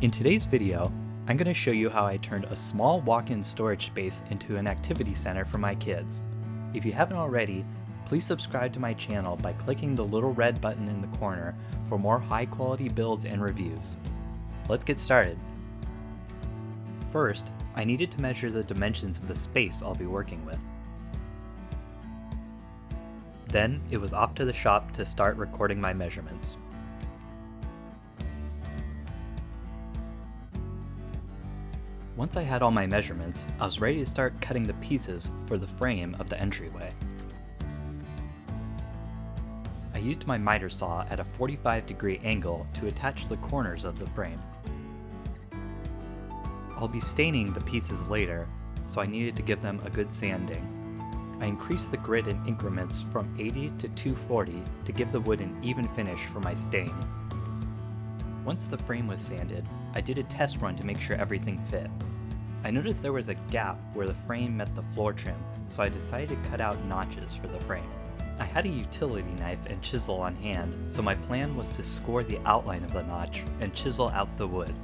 In today's video, I'm going to show you how I turned a small walk-in storage space into an activity center for my kids. If you haven't already, please subscribe to my channel by clicking the little red button in the corner for more high-quality builds and reviews. Let's get started. First, I needed to measure the dimensions of the space I'll be working with. Then, it was off to the shop to start recording my measurements. Once I had all my measurements, I was ready to start cutting the pieces for the frame of the entryway. I used my miter saw at a 45 degree angle to attach the corners of the frame. I'll be staining the pieces later, so I needed to give them a good sanding. I increased the grit in increments from 80 to 240 to give the wood an even finish for my stain. Once the frame was sanded, I did a test run to make sure everything fit. I noticed there was a gap where the frame met the floor trim, so I decided to cut out notches for the frame. I had a utility knife and chisel on hand, so my plan was to score the outline of the notch and chisel out the wood.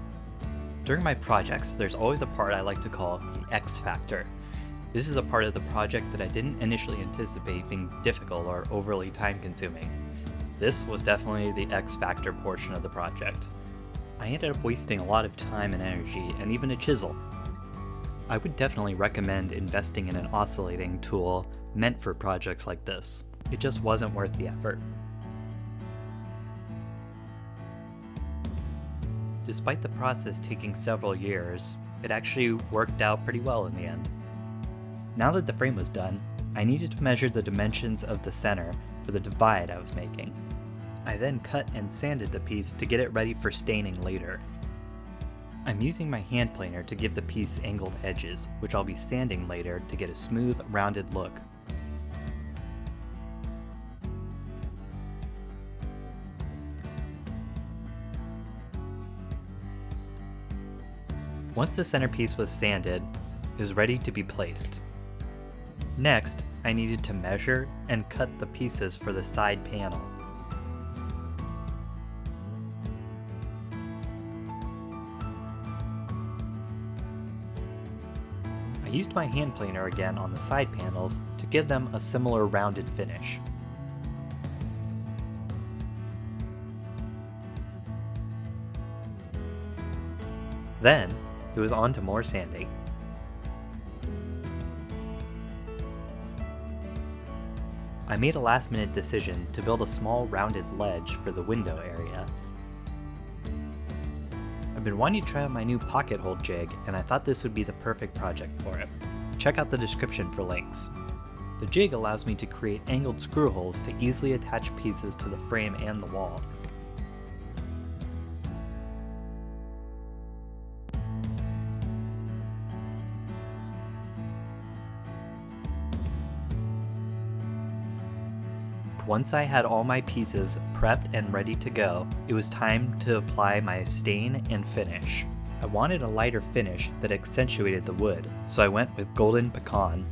During my projects, there's always a part I like to call the X factor. This is a part of the project that I didn't initially anticipate being difficult or overly time consuming. This was definitely the X factor portion of the project. I ended up wasting a lot of time and energy, and even a chisel, I would definitely recommend investing in an oscillating tool meant for projects like this. It just wasn't worth the effort. Despite the process taking several years, it actually worked out pretty well in the end. Now that the frame was done, I needed to measure the dimensions of the center for the divide I was making. I then cut and sanded the piece to get it ready for staining later. I'm using my hand planer to give the piece angled edges, which I'll be sanding later to get a smooth, rounded look. Once the centerpiece was sanded, it was ready to be placed. Next, I needed to measure and cut the pieces for the side panel. I used my hand planer again on the side panels to give them a similar rounded finish. Then, it was on to more sanding. I made a last minute decision to build a small rounded ledge for the window area I've been wanting to try out my new pocket hole jig, and I thought this would be the perfect project for it. Check out the description for links. The jig allows me to create angled screw holes to easily attach pieces to the frame and the wall, Once I had all my pieces prepped and ready to go, it was time to apply my stain and finish. I wanted a lighter finish that accentuated the wood, so I went with Golden Pecan.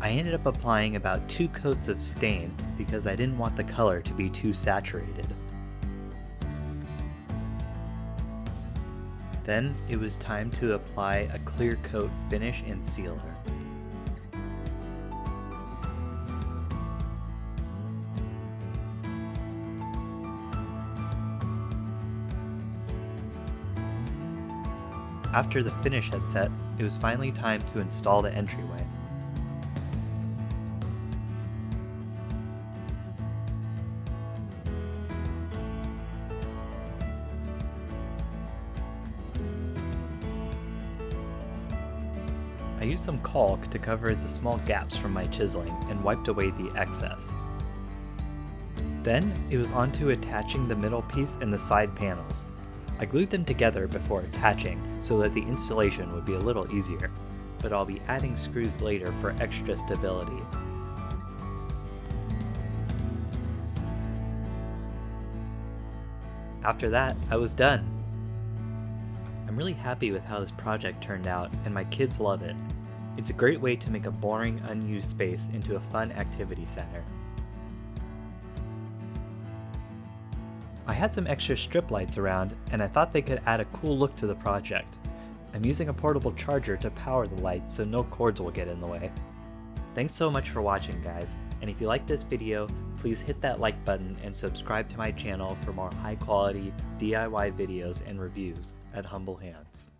I ended up applying about two coats of stain because I didn't want the color to be too saturated. Then it was time to apply a clear coat finish and sealer. After the finish had set, it was finally time to install the entryway. I used some caulk to cover the small gaps from my chiseling and wiped away the excess. Then it was onto attaching the middle piece and the side panels. I glued them together before attaching so that the installation would be a little easier, but I'll be adding screws later for extra stability. After that, I was done. I'm really happy with how this project turned out, and my kids love it. It's a great way to make a boring, unused space into a fun activity center. I had some extra strip lights around, and I thought they could add a cool look to the project. I'm using a portable charger to power the light so no cords will get in the way. Thanks so much for watching guys, and if you like this video, please hit that like button and subscribe to my channel for more high quality DIY videos and reviews at Humble Hands.